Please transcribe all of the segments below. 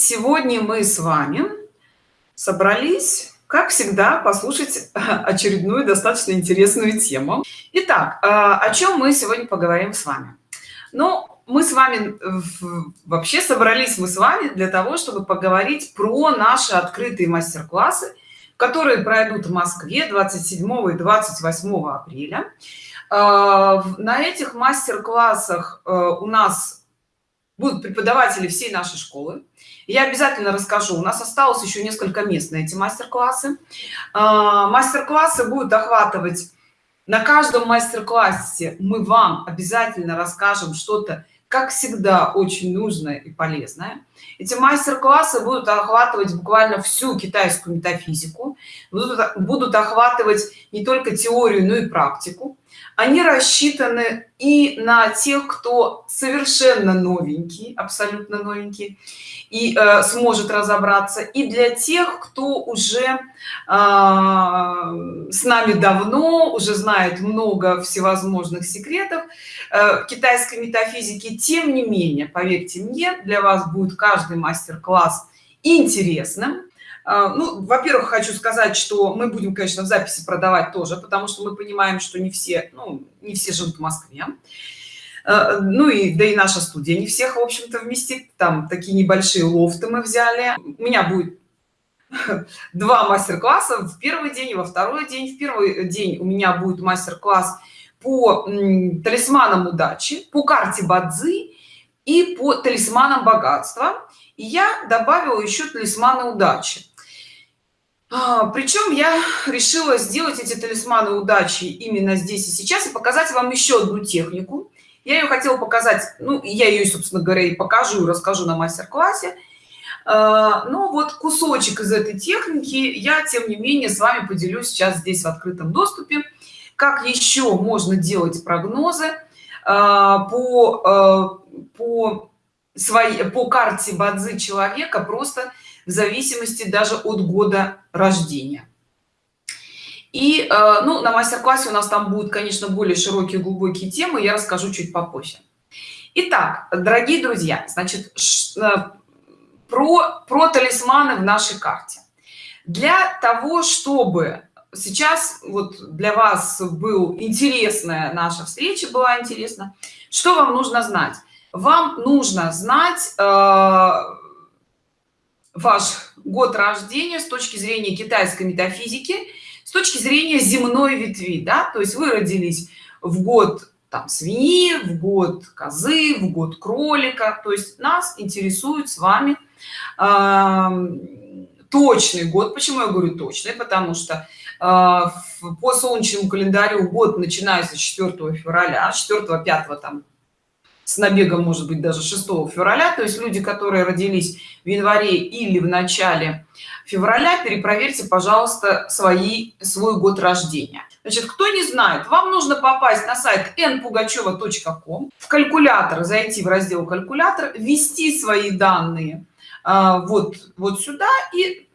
сегодня мы с вами собрались как всегда послушать очередную достаточно интересную тему. Итак а, о чем мы сегодня поговорим с вами? Ну мы с вами вообще собрались мы с вами для того чтобы поговорить про наши открытые мастер-классы которые пройдут в москве 27 и 28 апреля. А, на этих мастер-классах э, у нас будут преподаватели всей нашей школы я обязательно расскажу. У нас осталось еще несколько мест на эти мастер-классы. А, мастер-классы будут охватывать на каждом мастер-классе. Мы вам обязательно расскажем что-то как всегда очень нужное и полезное. Эти мастер-классы будут охватывать буквально всю китайскую метафизику. Будут, будут охватывать не только теорию но и практику они рассчитаны и на тех кто совершенно новенький абсолютно новенький и э, сможет разобраться и для тех кто уже э, с нами давно уже знает много всевозможных секретов э, китайской метафизики тем не менее поверьте мне для вас будет каждый мастер-класс интересным ну во-первых хочу сказать что мы будем конечно в записи продавать тоже потому что мы понимаем что не все ну не все живут в москве. А, ну и да и наша студия не всех в общем-то вместит. Там такие небольшие лофты мы взяли. У меня будет два мастер-класса. В первый день и во второй день. В первый день у меня будет мастер-класс по талисманам удачи по карте бадзи и по талисманам богатства. И я добавила еще талисманы удачи. А, причем я решила сделать эти талисманы удачи именно здесь и сейчас и показать вам еще одну технику. Я ее хотела показать ну я ее собственно говоря и покажу расскажу на мастер-классе. А, но вот кусочек из этой техники я тем не менее с вами поделюсь сейчас здесь в открытом доступе. Как еще можно делать прогнозы а, по по своей по карте бадзи человека просто в зависимости даже от года рождения. И э, ну на мастер-классе у нас там будут конечно более широкие глубокие темы я расскажу чуть попозже. Итак, дорогие друзья значит э, про про талисманы в нашей карте. Для того чтобы сейчас вот для вас был интересная наша встреча была интересна что вам нужно знать вам нужно знать э, ваш год рождения с точки зрения китайской метафизики с точки зрения земной ветви да? То есть вы родились в год там свиньи в год козы в год кролика. То есть нас интересует с вами э, точный год. Почему я говорю точный? Потому что э, по солнечному календарю год начинается 4 февраля 4 5 там с набегом может быть даже 6 февраля. То есть люди которые родились в январе или в начале февраля перепроверьте пожалуйста свои свой год рождения. Значит кто не знает вам нужно попасть на сайт npugacheva.com в калькулятор зайти в раздел калькулятор ввести свои данные а, вот вот сюда и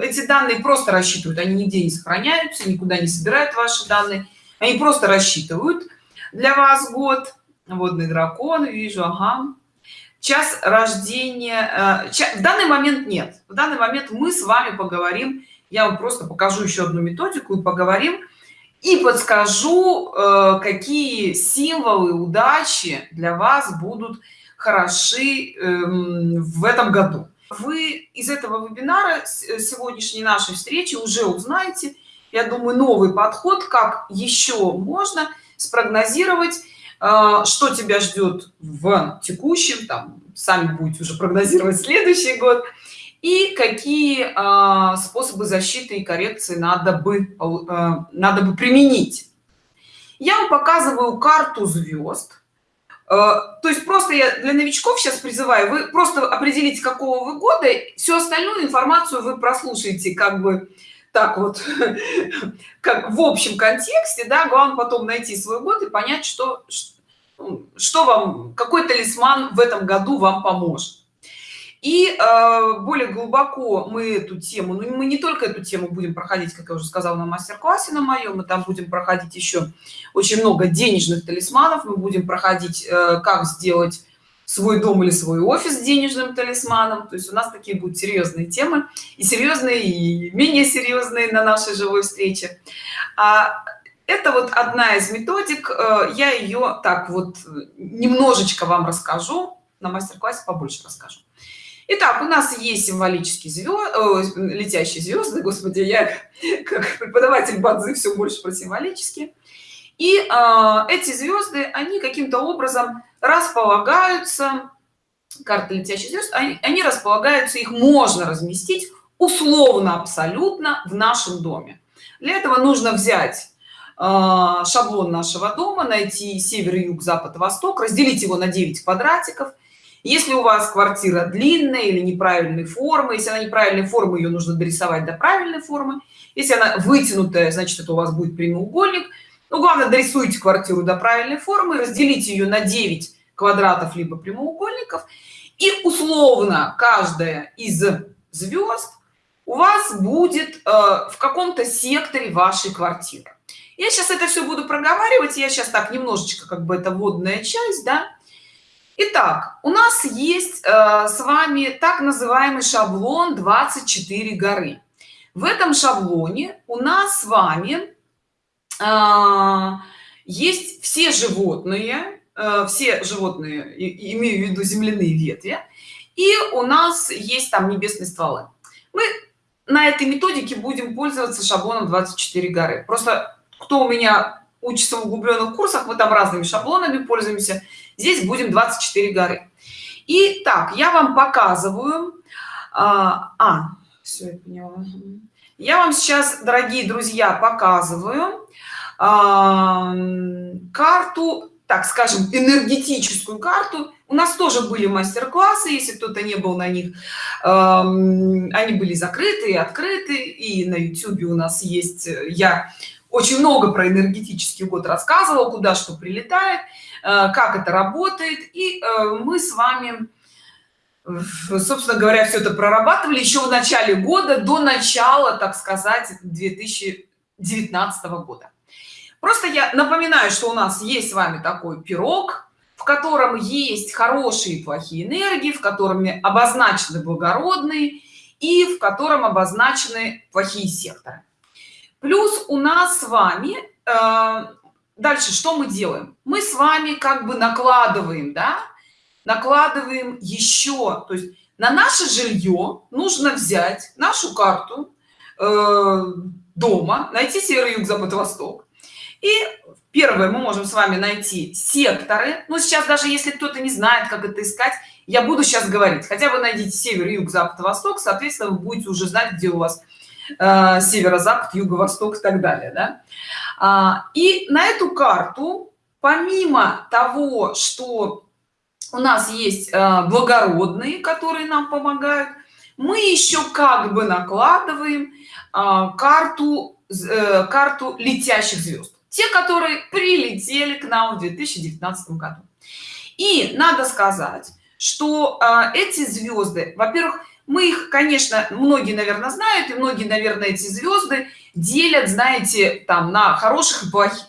эти данные просто рассчитывают. Они нигде не сохраняются никуда не собирают ваши данные. Они просто рассчитывают для вас год водный дракон вижу ага. Час рождения э, в данный момент нет. В данный момент мы с вами поговорим я вам просто покажу еще одну методику и поговорим и подскажу э, какие символы удачи для вас будут хороши эм, в этом году. Вы из этого вебинара э, сегодняшней нашей встречи уже узнаете я думаю новый подход как еще можно спрогнозировать что тебя ждет в текущем там сами будете уже прогнозировать следующий год и какие а, способы защиты и коррекции надо бы а, надо бы применить? Я вам показываю карту звезд. То есть просто я для новичков сейчас призываю вы просто определите какого вы года всю остальную информацию вы прослушаете как бы так вот как в общем контексте да главное потом найти свой год и понять что что вам какой талисман в этом году вам поможет? И э, более глубоко мы эту тему ну мы не только эту тему будем проходить как я уже сказала на мастер-классе на моем мы там будем проходить еще очень много денежных талисманов. Мы будем проходить э, как сделать свой дом или свой офис денежным талисманом. То есть у нас такие будут серьезные темы и серьезные и менее серьезные на нашей живой встрече. А это вот одна из методик э, я ее так вот немножечко вам расскажу на мастер-классе побольше расскажу Итак, у нас есть символические звезды, летящие звезды, господи, я как преподаватель бадзы все больше про символические. И э, эти звезды, они каким-то образом располагаются, карты летящих звезд, они, они располагаются, их можно разместить условно абсолютно в нашем доме. Для этого нужно взять э, шаблон нашего дома, найти север, юг, запад, восток, разделить его на 9 квадратиков – если у вас квартира длинная или неправильной формы если она неправильной формы ее нужно дорисовать до правильной формы. Если она вытянутая значит это у вас будет прямоугольник. Ну главное дорисуйте квартиру до правильной формы разделите ее на 9 квадратов либо прямоугольников. И условно каждая из звезд у вас будет э, в каком-то секторе вашей квартиры я сейчас это все буду проговаривать я сейчас так немножечко как бы это водная часть да Итак, у нас есть э, с вами так называемый шаблон 24 горы. В этом шаблоне у нас с вами э, есть все животные, э, все животные, и, имею в виду земляные ветви, и у нас есть там небесные стволы. Мы на этой методике будем пользоваться шаблоном 24 горы. Просто кто у меня учится в углубленных курсах, мы там разными шаблонами пользуемся здесь будем 24 горы и так я вам показываю а, а все я поняла. я вам сейчас дорогие друзья показываю а, карту так скажем энергетическую карту у нас тоже были мастер-классы если кто-то не был на них э, они были закрыты и открыты и на youtube у нас есть я очень много про энергетический год рассказывал куда что прилетает Э, как это работает. И э, мы с вами собственно говоря все это прорабатывали еще в начале года до начала так сказать 2019 года. Просто я напоминаю что у нас есть с вами такой пирог в котором есть хорошие и плохие энергии в котором обозначены благородные и в котором обозначены плохие секторы плюс у нас с вами э, дальше что мы делаем? Мы с вами как бы накладываем да? Накладываем еще то есть на наше жилье нужно взять нашу карту э, дома найти север юг запад восток. И первое мы можем с вами найти секторы. Но сейчас даже если кто-то не знает как это искать я буду сейчас говорить. Хотя бы найдите север юг запад восток соответственно вы будете уже знать где у вас э, северо-запад юго-восток и так далее да? А, и на эту карту помимо того что у нас есть а, благородные которые нам помогают мы еще как бы накладываем а, карту э, карту летящих звезд те которые прилетели к нам в 2019 году и надо сказать что эти звезды во-первых мы их конечно многие наверное знают и многие наверное эти звезды делят знаете там на хороших и плохих.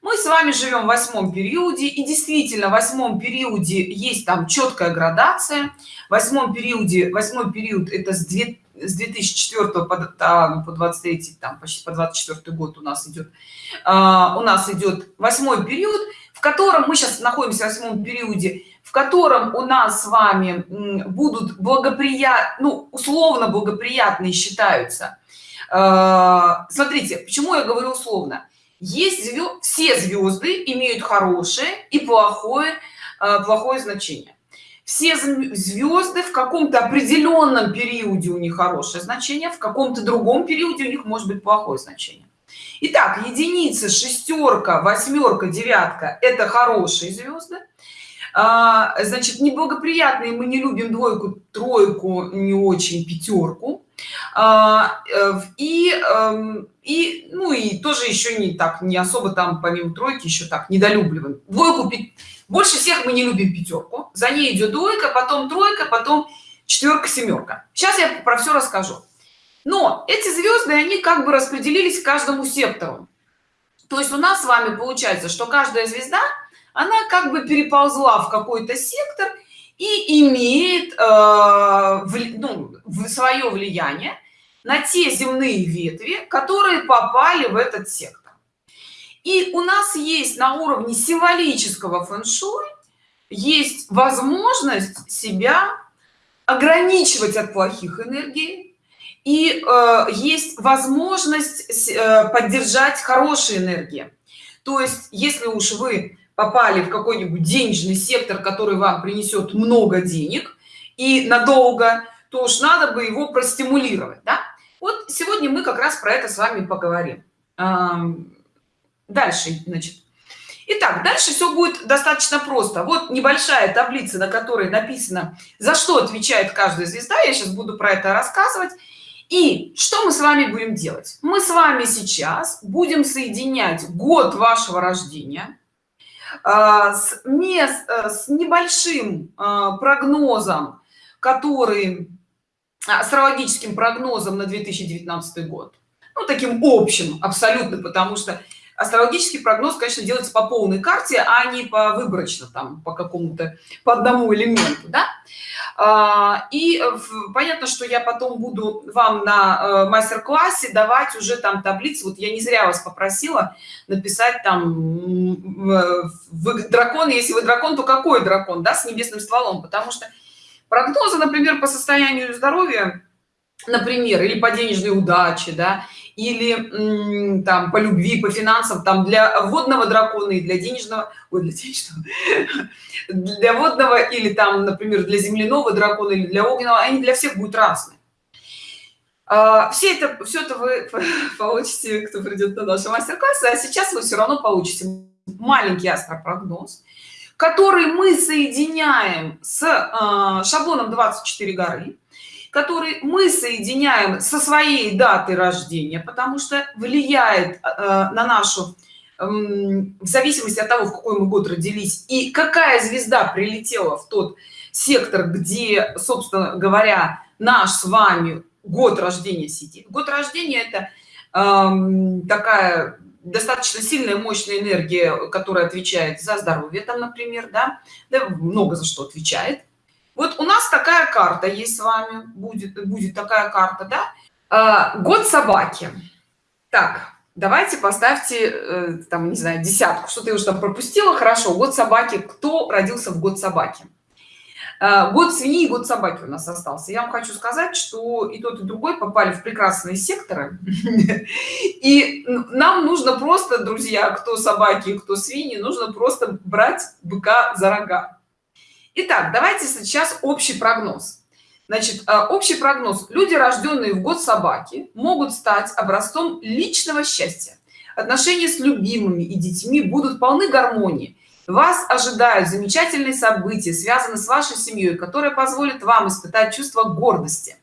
Мы с вами живем в восьмом периоде и действительно в восьмом периоде есть там четкая градация. В восьмом периоде восьмой период это с 2 с 2004 по, там, по 23 там почти по 24 год у нас идет а, у нас идет восьмой период в котором мы сейчас находимся в восьмом периоде в котором у нас с вами будут благоприятны ну, условно благоприятные считаются. А, смотрите почему я говорю условно. Есть звезд, все звезды имеют хорошее и плохое а, плохое значение. Все звезды в каком-то определенном периоде у них хорошее значение в каком-то другом периоде у них может быть плохое значение. Итак, единица шестерка восьмерка девятка это хорошие звезды а, значит неблагоприятные мы не любим двойку тройку не очень пятерку. А, э, и эм, и ну и тоже еще не так не особо там помимо тройки еще так недолюбливаем. Двойку больше всех мы не любим пятерку. За ней идет двойка потом тройка потом четверка семерка сейчас я про все расскажу. Но эти звезды они как бы распределились каждому сектору. То есть у нас с вами получается что каждая звезда она как бы переползла в какой-то сектор и имеет э, ну, свое влияние на те земные ветви которые попали в этот сектор. И у нас есть на уровне символического фэн-шуй есть возможность себя ограничивать от плохих энергий и э, есть возможность э, поддержать хорошие энергии. То есть если уж вы попали в какой-нибудь денежный сектор который вам принесет много денег и надолго то уж надо бы его простимулировать да? вот сегодня мы как раз про это с вами поговорим дальше значит Итак, дальше все будет достаточно просто. Вот небольшая таблица, на которой написано, за что отвечает каждая звезда. Я сейчас буду про это рассказывать. И что мы с вами будем делать? Мы с вами сейчас будем соединять год вашего рождения с, мест, э, с небольшим а, прогнозом, который астрологическим прогнозом на 2019 год. Ну, таким общим абсолютно, потому что астрологический прогноз конечно делается по полной карте а не по выборочно там по какому-то по одному элементу да? а, и понятно что я потом буду вам на э, мастер-классе давать уже там таблицы. Вот я не зря вас попросила написать там вы дракон. Если вы дракон то какой дракон да с небесным стволом? Потому что прогнозы например по состоянию здоровья например или по денежной удаче да или там по любви по финансам там для водного дракона и для денежного ой, для денежного для водного или там например для земляного дракона или для огненного они для всех будут разные. А, все это все это вы получите кто придет на наши мастер-классы а сейчас вы все равно получите маленький астропрогноз который мы соединяем с э, шаблоном 24 горы который мы соединяем со своей датой рождения потому что влияет э, на нашу э, в зависимости от того в какой мы год родились и какая звезда прилетела в тот сектор где собственно говоря наш с вами год рождения сидит. Год рождения это э, такая достаточно сильная мощная энергия которая отвечает за здоровье там например да, да много за что отвечает вот у нас такая карта есть с вами будет будет такая карта да? А, год собаки. Так давайте поставьте э, там не знаю десятку что ты уже там пропустила хорошо. Год собаки. Кто родился в год собаки? А, год свиньи и год собаки у нас остался. Я вам хочу сказать что и тот и другой попали в прекрасные секторы. И нам нужно просто друзья кто собаки кто свиньи нужно просто брать быка за рога Итак, давайте сейчас общий прогноз. Значит, э, общий прогноз. Люди, рожденные в год собаки, могут стать образцом личного счастья. Отношения с любимыми и детьми будут полны гармонии. Вас ожидают замечательные события, связанные с вашей семьей, которые позволят вам испытать чувство гордости.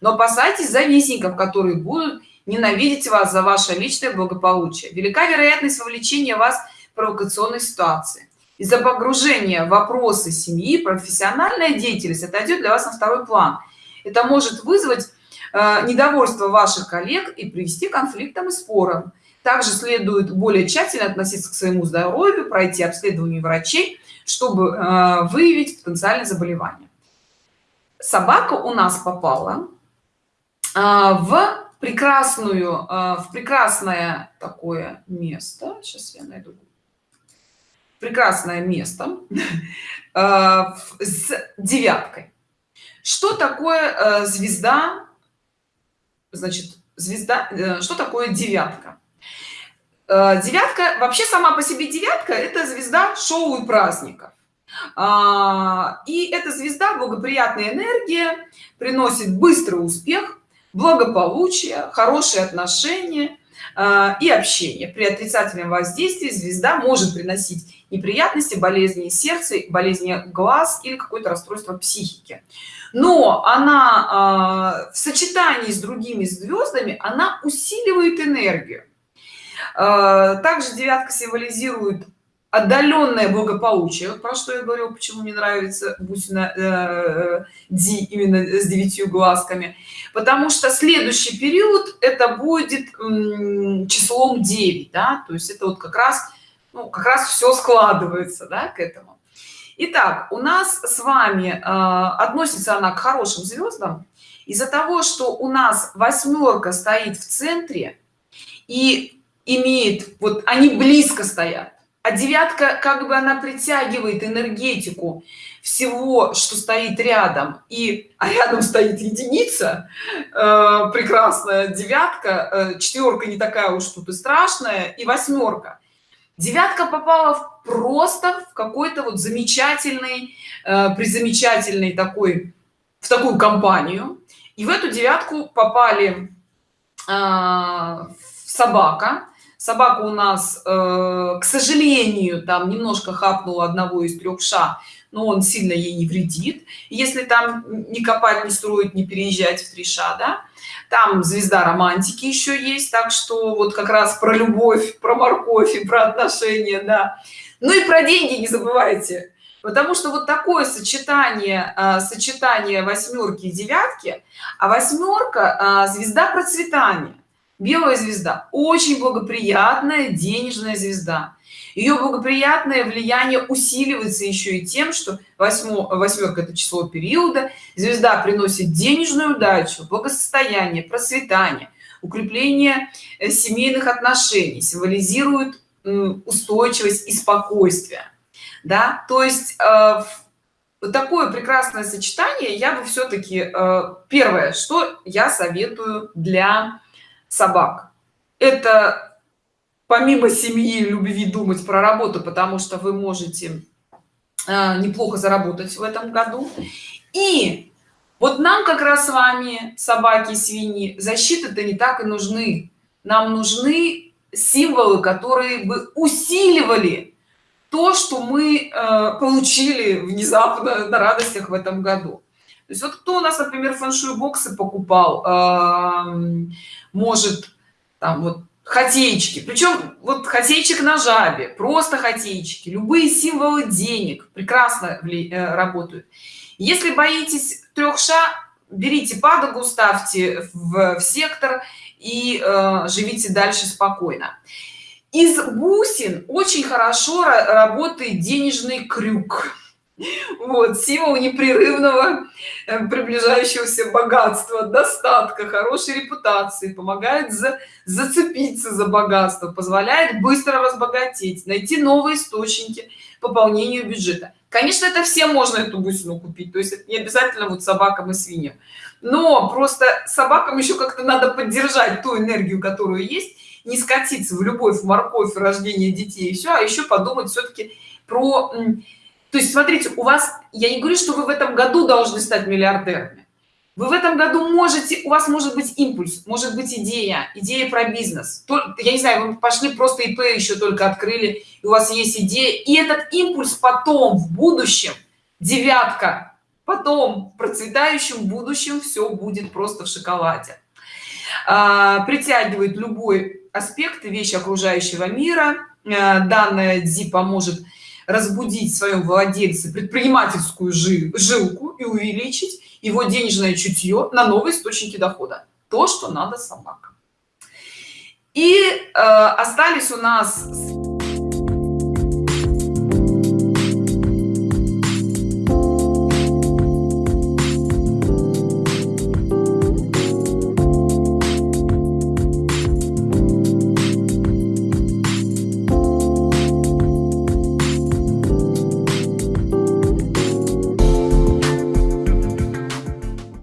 Но опасайтесь завистников, которые будут ненавидеть вас за ваше личное благополучие. Велика вероятность вовлечения вас в провокационной ситуации из-за погружения вопросы семьи профессиональная деятельность отойдет для вас на второй план. Это может вызвать э, недовольство ваших коллег и привести к конфликтам и спорам. Также следует более тщательно относиться к своему здоровью пройти обследование врачей чтобы э, выявить потенциальное заболевание собака у нас попала э, в прекрасную в прекрасное такое место. Сейчас я найду прекрасное место э, с девяткой. Что такое э, звезда? Значит звезда э, что такое девятка? Девятка вообще сама по себе девятка это звезда шоу и праздников. А, и эта звезда благоприятная энергия приносит быстрый успех благополучие хорошие отношения и общение. При отрицательном воздействии звезда может приносить неприятности болезни сердца болезни глаз или какое-то расстройство психики. Но она э, в сочетании с другими звездами она усиливает энергию. Э, также девятка символизирует отдаленное благополучие. Вот про что я говорю почему мне нравится бусина э, ди именно с девятью глазками. Потому что следующий период это будет числом 9 да? то есть это вот как раз ну, как раз все складывается да, к этому. Итак, у нас с вами э, относится она к хорошим звездам из-за того что у нас восьмерка стоит в центре и имеет вот они близко стоят а девятка как бы она притягивает энергетику всего что стоит рядом и а рядом стоит единица э, прекрасная девятка э, четверка не такая уж тут и страшная и восьмерка девятка попала в просто в какой-то вот замечательный э, призамечательный такой в такую компанию. И в эту девятку попали э, собака. Собака у нас э, к сожалению там немножко хапнула одного из трех ша но он сильно ей не вредит. Если там не копать не строить не переезжать в три ша да там звезда романтики еще есть так что вот как раз про любовь про морковь и про отношения да. Ну и про деньги не забывайте потому что вот такое сочетание а, сочетание восьмерки и девятки а восьмерка а, звезда процветания белая звезда. Очень благоприятная денежная звезда. Ее благоприятное влияние усиливается еще и тем что восьмерка это число периода. Звезда приносит денежную удачу благосостояние процветание укрепление э, семейных отношений символизирует устойчивость и спокойствие. Да? То есть э, вот такое прекрасное сочетание я бы все-таки э, первое что я советую для собак. Это помимо семьи любви думать про работу потому что вы можете э, неплохо заработать в этом году. И вот нам как раз с вами собаки свиньи защиты-то не так и нужны. Нам нужны символы которые бы усиливали то что мы э, получили внезапно на радостях в этом году то есть вот кто у нас например фэншуй боксы покупал э, может там вот хотеечки причем вот хотейчик на жабе просто хотейчики любые символы денег прекрасно э, работают. Если боитесь трех ша берите падагу ставьте в, в сектор и э, живите дальше спокойно. Из бусин очень хорошо работает денежный крюк вот символ непрерывного э, приближающегося богатства достатка хорошей репутации помогает за, зацепиться за богатство позволяет быстро разбогатеть найти новые источники пополнению бюджета. Конечно это всем можно эту бусину купить то есть это не обязательно вот собакам и свиньям. Но просто собакам еще как-то надо поддержать ту энергию которую есть не скатиться в любовь в морковь рождение детей и все а еще подумать все-таки про то есть смотрите у вас я не говорю что вы в этом году должны стать миллиардерами. Вы в этом году можете у вас может быть импульс может быть идея идея про бизнес. Я не знаю вы пошли просто ип еще только открыли и у вас есть идея и этот импульс потом в будущем девятка потом в процветающем будущем все будет просто в шоколаде. А, притягивает любой аспект вещи окружающего мира. А, данная ди поможет разбудить в своем владельце предпринимательскую жилку и увеличить его денежное чутье на новые источники дохода. То что надо собакам. И э, остались у нас